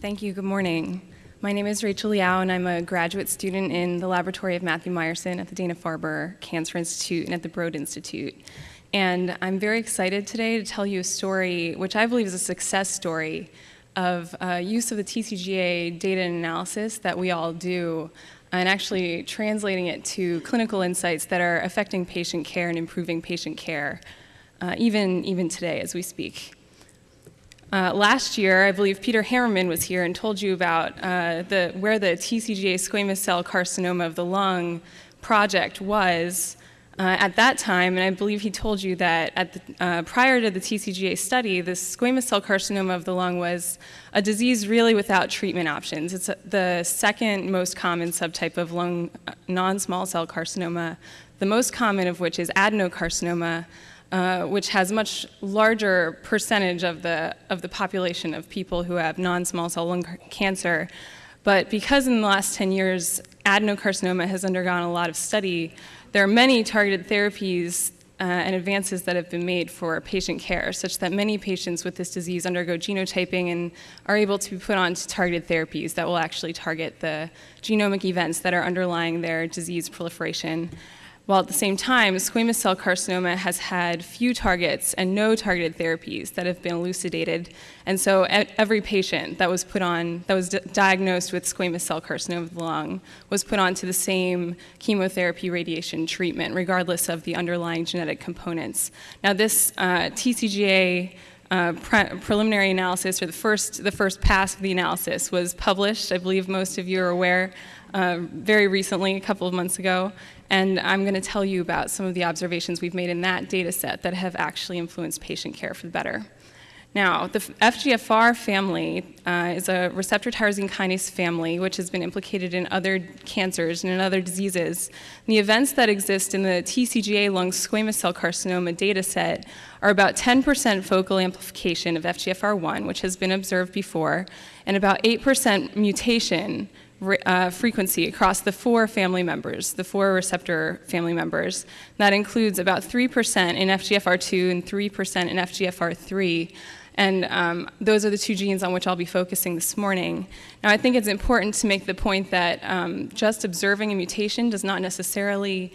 Thank you. Good morning. My name is Rachel Liao, and I'm a graduate student in the laboratory of Matthew Meyerson at the Dana-Farber Cancer Institute and at the Broad Institute. And I'm very excited today to tell you a story which I believe is a success story of uh, use of the TCGA data and analysis that we all do and actually translating it to clinical insights that are affecting patient care and improving patient care, uh, even, even today as we speak. Uh, last year, I believe Peter Hammerman was here and told you about uh, the, where the TCGA squamous cell carcinoma of the lung project was uh, at that time, and I believe he told you that the, uh, prior to the TCGA study, the squamous cell carcinoma of the lung was a disease really without treatment options. It's the second most common subtype of lung uh, non-small cell carcinoma, the most common of which is adenocarcinoma, uh, which has much larger percentage of the, of the population of people who have non-small cell lung cancer. But because in the last 10 years, adenocarcinoma has undergone a lot of study, there are many targeted therapies uh, and advances that have been made for patient care, such that many patients with this disease undergo genotyping and are able to be put on to targeted therapies that will actually target the genomic events that are underlying their disease proliferation while at the same time, squamous cell carcinoma has had few targets and no targeted therapies that have been elucidated. And so every patient that was put on, that was diagnosed with squamous cell carcinoma of the lung was put onto the same chemotherapy radiation treatment, regardless of the underlying genetic components. Now this uh, TCGA uh, pre preliminary analysis, or the first, the first pass of the analysis, was published. I believe most of you are aware uh, very recently, a couple of months ago, and I'm going to tell you about some of the observations we've made in that data set that have actually influenced patient care for the better. Now, the FGFR family uh, is a receptor tyrosine kinase family which has been implicated in other cancers and in other diseases. And the events that exist in the TCGA lung squamous cell carcinoma data set are about 10% focal amplification of FGFR1, which has been observed before, and about 8% mutation uh, frequency across the four family members, the four receptor family members. That includes about 3% in FGFR2 and 3% in FGFR3. And um, those are the two genes on which I'll be focusing this morning. Now, I think it's important to make the point that um, just observing a mutation does not necessarily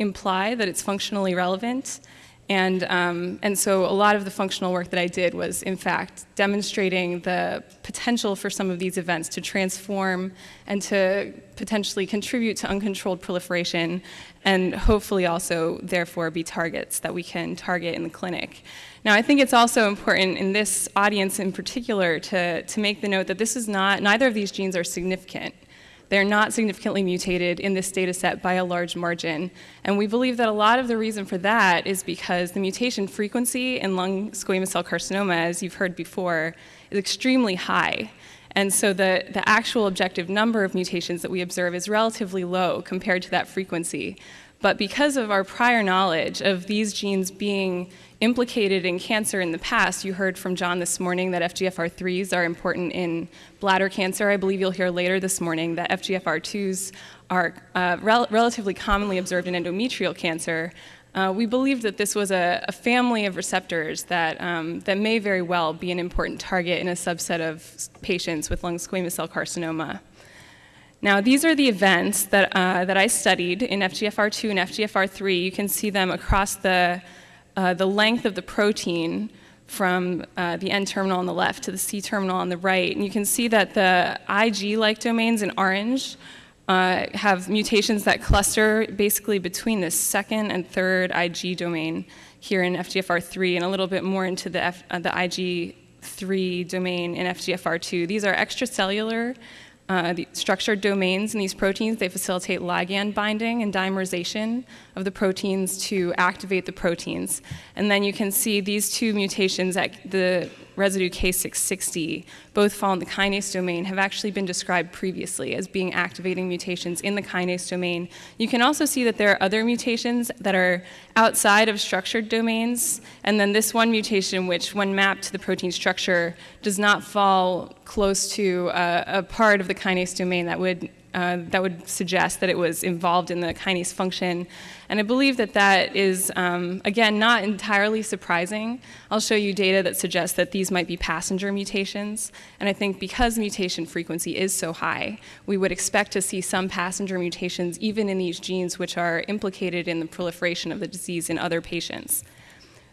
imply that it's functionally relevant. And, um, and so a lot of the functional work that I did was, in fact, demonstrating the potential for some of these events to transform and to potentially contribute to uncontrolled proliferation and hopefully also, therefore, be targets that we can target in the clinic. Now, I think it's also important in this audience in particular to, to make the note that this is not, neither of these genes are significant. They're not significantly mutated in this data set by a large margin. And we believe that a lot of the reason for that is because the mutation frequency in lung squamous cell carcinoma, as you've heard before, is extremely high. And so the, the actual objective number of mutations that we observe is relatively low compared to that frequency. But because of our prior knowledge of these genes being implicated in cancer in the past, you heard from John this morning that FGFR3s are important in bladder cancer. I believe you'll hear later this morning that FGFR2s are uh, rel relatively commonly observed in endometrial cancer. Uh, we believe that this was a, a family of receptors that, um, that may very well be an important target in a subset of patients with lung squamous cell carcinoma. Now, these are the events that, uh, that I studied in FGFR2 and FGFR3. You can see them across the, uh, the length of the protein from uh, the N-terminal on the left to the C-terminal on the right. And you can see that the IG-like domains in orange uh, have mutations that cluster basically between the second and third IG domain here in FGFR3 and a little bit more into the, F, uh, the IG3 domain in FGFR2. These are extracellular uh, the structured domains in these proteins, they facilitate ligand binding and dimerization of the proteins to activate the proteins. And then you can see these two mutations at the residue K660, both fall in the kinase domain, have actually been described previously as being activating mutations in the kinase domain. You can also see that there are other mutations that are outside of structured domains, and then this one mutation, which when mapped to the protein structure, does not fall close to a, a part of the kinase domain that would uh, that would suggest that it was involved in the kinase function. And I believe that that is, um, again, not entirely surprising. I'll show you data that suggests that these might be passenger mutations. And I think because mutation frequency is so high, we would expect to see some passenger mutations even in these genes which are implicated in the proliferation of the disease in other patients.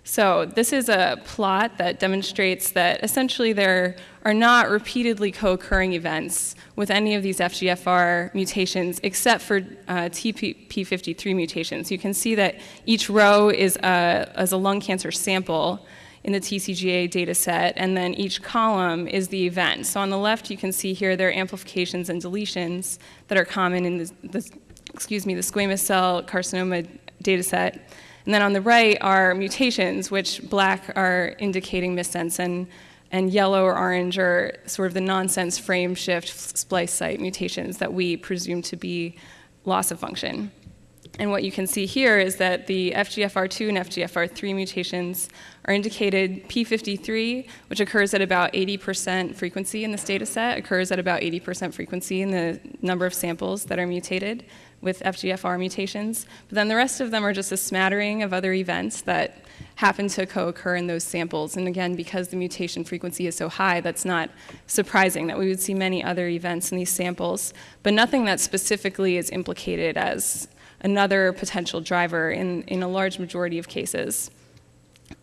So this is a plot that demonstrates that essentially there are not repeatedly co-occurring events with any of these FGFR mutations except for uh, TP53 mutations. You can see that each row is a, is a lung cancer sample in the TCGA data set, and then each column is the event. So on the left, you can see here there are amplifications and deletions that are common in the, the excuse me, the squamous cell carcinoma data set. And then on the right are mutations, which black are indicating missense, and, and yellow or orange are sort of the nonsense frame shift splice site mutations that we presume to be loss of function. And what you can see here is that the FGFR2 and FGFR3 mutations are indicated P53, which occurs at about 80% frequency in this data set, occurs at about 80% frequency in the number of samples that are mutated with FGFR mutations. But then the rest of them are just a smattering of other events that happen to co-occur in those samples. And again, because the mutation frequency is so high, that's not surprising that we would see many other events in these samples, but nothing that specifically is implicated as another potential driver in, in a large majority of cases.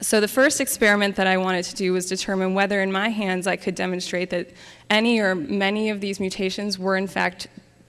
So the first experiment that I wanted to do was determine whether in my hands I could demonstrate that any or many of these mutations were in fact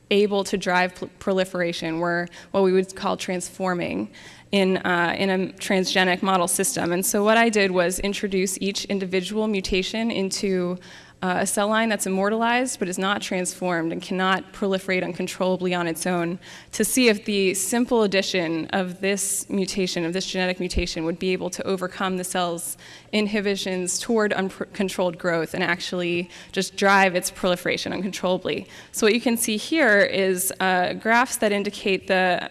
able to drive proliferation, were what we would call transforming in, uh, in a transgenic model system. And so what I did was introduce each individual mutation into uh, a cell line that's immortalized but is not transformed and cannot proliferate uncontrollably on its own to see if the simple addition of this mutation, of this genetic mutation, would be able to overcome the cell's inhibitions toward uncontrolled growth and actually just drive its proliferation uncontrollably. So what you can see here is uh, graphs that indicate the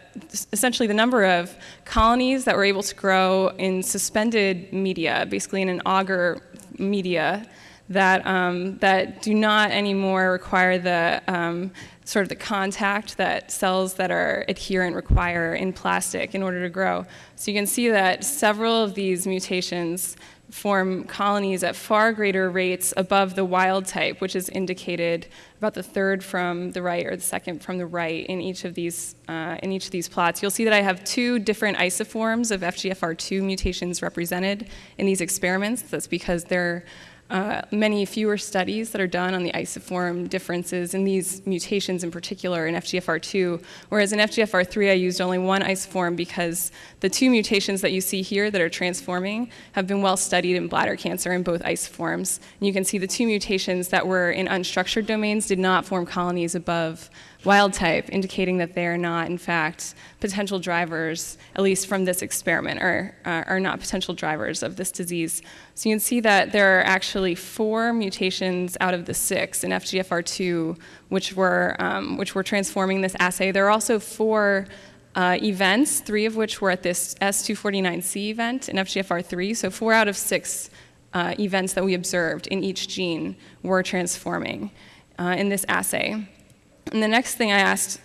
essentially the number of colonies that were able to grow in suspended media, basically in an auger media that, um, that do not anymore require the um, sort of the contact that cells that are adherent require in plastic in order to grow. So you can see that several of these mutations form colonies at far greater rates above the wild type, which is indicated about the third from the right or the second from the right in each of these, uh, in each of these plots. You'll see that I have two different isoforms of FGFR2 mutations represented in these experiments. That's because they're uh, many fewer studies that are done on the isoform differences in these mutations in particular in FGFR2, whereas in FGFR3 I used only one isoform because the two mutations that you see here that are transforming have been well studied in bladder cancer in both isoforms. And you can see the two mutations that were in unstructured domains did not form colonies above wild type, indicating that they are not, in fact, potential drivers, at least from this experiment, or uh, are not potential drivers of this disease. So you can see that there are actually four mutations out of the six in FGFR2, which were, um, which were transforming this assay. There are also four uh, events, three of which were at this S249C event in FGFR3, so four out of six uh, events that we observed in each gene were transforming uh, in this assay. And the next thing I asked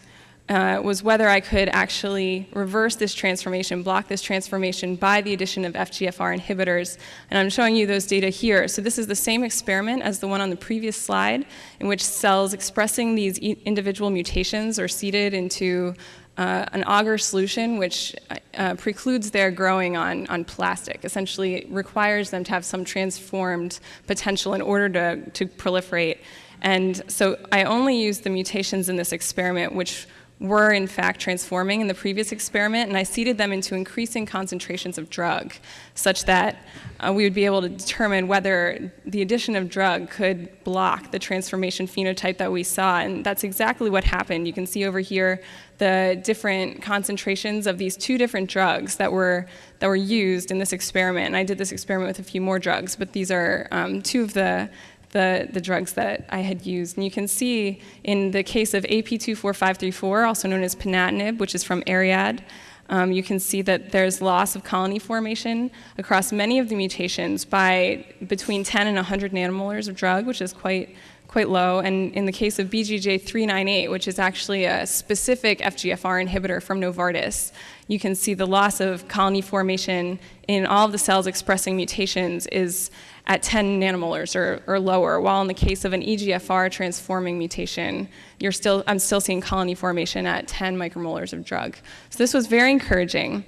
uh, was whether I could actually reverse this transformation, block this transformation by the addition of FGFR inhibitors. And I'm showing you those data here. So this is the same experiment as the one on the previous slide, in which cells expressing these e individual mutations are seeded into uh, an agar solution which uh, precludes their growing on, on plastic, essentially requires them to have some transformed potential in order to, to proliferate. And so I only used the mutations in this experiment which were in fact transforming in the previous experiment, and I seeded them into increasing concentrations of drug, such that uh, we would be able to determine whether the addition of drug could block the transformation phenotype that we saw, and that's exactly what happened. You can see over here the different concentrations of these two different drugs that were, that were used in this experiment, and I did this experiment with a few more drugs, but these are um, two of the the, the drugs that I had used. And you can see in the case of AP24534, also known as ponatinib, which is from Ariad, um, you can see that there's loss of colony formation across many of the mutations by between 10 and 100 nanomolars of drug, which is quite, quite low. And in the case of BGJ398, which is actually a specific FGFR inhibitor from Novartis, you can see the loss of colony formation in all of the cells expressing mutations is at 10 nanomolars or, or lower, while in the case of an EGFR transforming mutation, you're still, I'm still seeing colony formation at 10 micromolars of drug. So this was very encouraging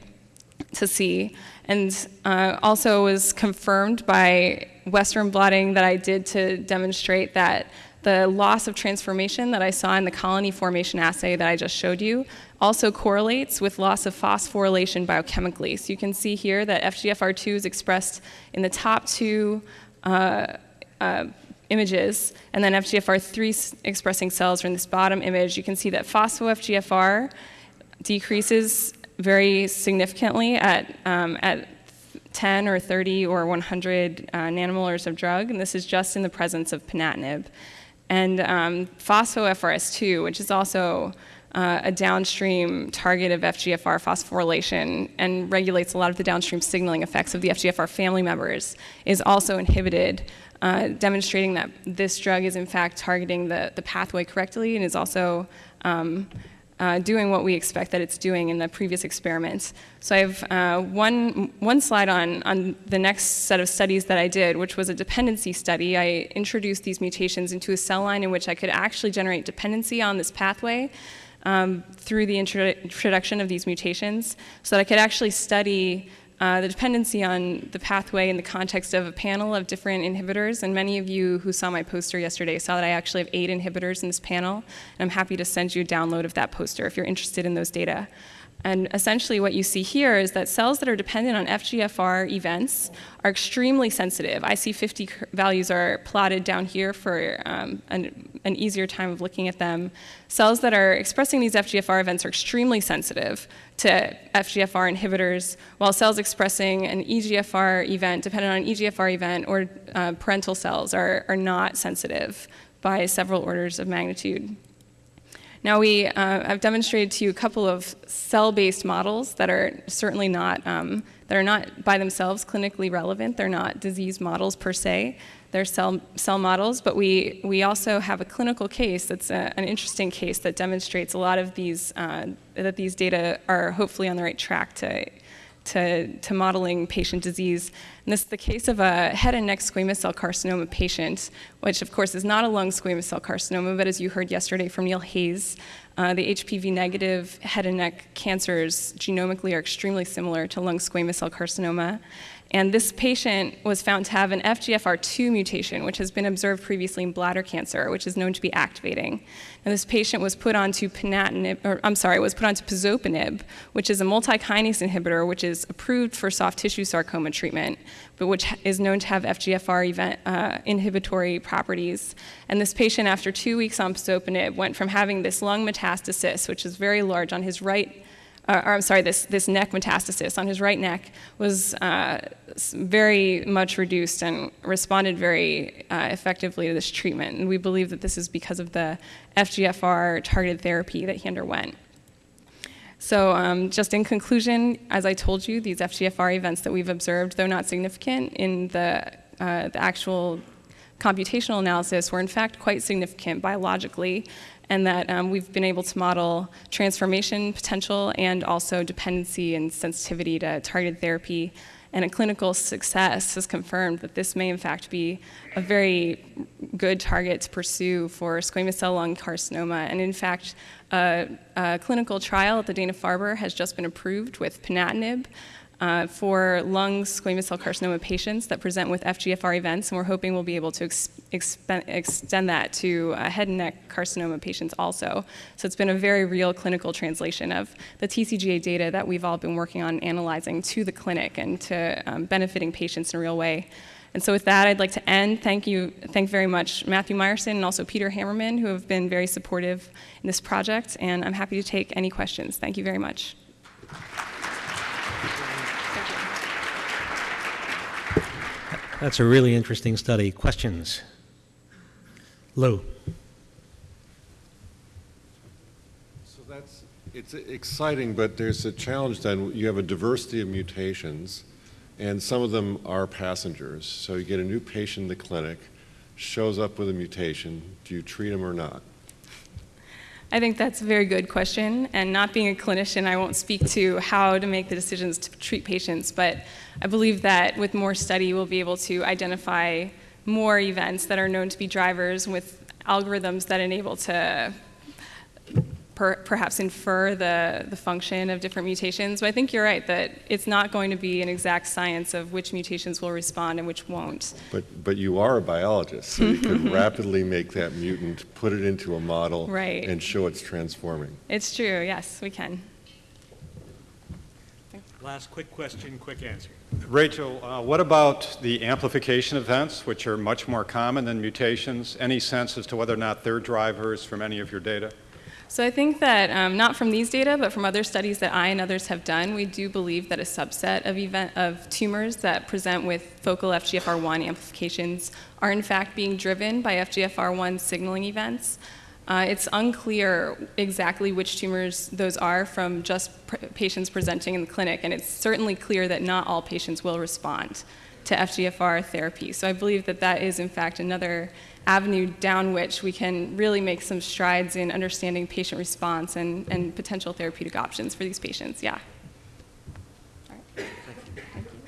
to see, and uh, also was confirmed by Western blotting that I did to demonstrate that the loss of transformation that I saw in the colony formation assay that I just showed you also correlates with loss of phosphorylation biochemically. So you can see here that FGFR2 is expressed in the top two uh, uh, images, and then FGFR3 expressing cells are in this bottom image. You can see that phospho-FGFR decreases very significantly at, um, at 10 or 30 or 100 uh, nanomolars of drug, and this is just in the presence of ponatinib. And um, phospho-FRS2, which is also uh, a downstream target of FGFR phosphorylation and regulates a lot of the downstream signaling effects of the FGFR family members, is also inhibited, uh, demonstrating that this drug is in fact targeting the, the pathway correctly and is also um, uh, doing what we expect that it's doing in the previous experiments. So I have uh, one, one slide on, on the next set of studies that I did, which was a dependency study. I introduced these mutations into a cell line in which I could actually generate dependency on this pathway um, through the introduction of these mutations so that I could actually study uh, the dependency on the pathway in the context of a panel of different inhibitors. And many of you who saw my poster yesterday saw that I actually have eight inhibitors in this panel. And I'm happy to send you a download of that poster if you're interested in those data. And essentially what you see here is that cells that are dependent on FGFR events are extremely sensitive. IC50 values are plotted down here for um, an, an, easier time of looking at them. Cells that are expressing these FGFR events are extremely sensitive to FGFR inhibitors, while cells expressing an EGFR event, dependent on an EGFR event, or uh, parental cells are, are not sensitive by several orders of magnitude. Now we, uh, I've demonstrated to you a couple of cell-based models that are certainly not, um, that are not by themselves clinically relevant. They're not disease models per se. They're cell, cell models, but we, we also have a clinical case that's a, an interesting case that demonstrates a lot of these, uh, that these data are hopefully on the right track to to, to modeling patient disease. And this is the case of a head and neck squamous cell carcinoma patient, which of course is not a lung squamous cell carcinoma, but as you heard yesterday from Neil Hayes, uh, the HPV negative head and neck cancers genomically are extremely similar to lung squamous cell carcinoma. And this patient was found to have an FGFR2 mutation, which has been observed previously in bladder cancer, which is known to be activating. And this patient was put onto ponatinib, or I'm sorry, was put onto pazopanib, which is a multi-kinase inhibitor, which is approved for soft tissue sarcoma treatment, but which is known to have FGFR event, uh, inhibitory properties. And this patient, after two weeks on pazopanib, went from having this lung metastasis, which is very large on his right uh, or I'm sorry, this, this neck metastasis on his right neck was uh, very much reduced and responded very uh, effectively to this treatment. And we believe that this is because of the FGFR targeted therapy that he underwent. So um, just in conclusion, as I told you, these FGFR events that we've observed, though not significant in the, uh, the actual computational analysis, were in fact quite significant biologically and that um, we've been able to model transformation potential and also dependency and sensitivity to targeted therapy. And a clinical success has confirmed that this may in fact be a very good target to pursue for squamous cell lung carcinoma. And in fact, a, clinical trial at the Dana-Farber has just been approved with ponatinib, uh, for lung squamous cell carcinoma patients that present with FGFR events, and we're hoping we'll be able to ex extend that to uh, head and neck carcinoma patients also. So it's been a very real clinical translation of the TCGA data that we've all been working on analyzing to the clinic and to um, benefiting patients in a real way. And so with that, I'd like to end. Thank you, thank very much Matthew Meyerson and also Peter Hammerman, who have been very supportive in this project, and I'm happy to take any questions. Thank you very much. That's a really interesting study. Questions? Lou. So that's, it's exciting, but there's a challenge then. You have a diversity of mutations, and some of them are passengers. So you get a new patient in the clinic, shows up with a mutation, do you treat them or not? I think that's a very good question, and not being a clinician, I won't speak to how to make the decisions to treat patients, but I believe that with more study, we'll be able to identify more events that are known to be drivers with algorithms that enable to per, perhaps infer the, the function of different mutations. But I think you're right that it's not going to be an exact science of which mutations will respond and which won't. But, but you are a biologist, so you could rapidly make that mutant, put it into a model, Right. and show it's transforming. It's true, yes, we can. Last quick question, quick answer. Rachel, uh, what about the amplification events, which are much more common than mutations? Any sense as to whether or not they're drivers from any of your data? So I think that um, not from these data, but from other studies that I and others have done, we do believe that a subset of event of tumors that present with focal FGFR1 amplifications are in fact being driven by FGFR1 signaling events. Uh, it's unclear exactly which tumors those are from just pr- patients presenting in the clinic, and it's certainly clear that not all patients will respond to FGFR therapy. So I believe that that is, in fact, another avenue down which we can really make some strides in understanding patient response and, and potential therapeutic options for these patients. Yeah.